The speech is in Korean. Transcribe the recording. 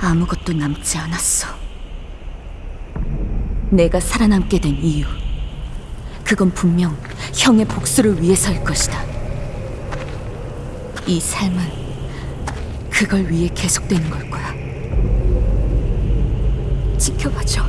아무것도 남지 않았어. 내가 살아남게 된 이유. 그건 분명 형의 복수를 위해서일 것이다. 이 삶은 그걸 위해 계속되는 걸 거야. 지켜봐줘.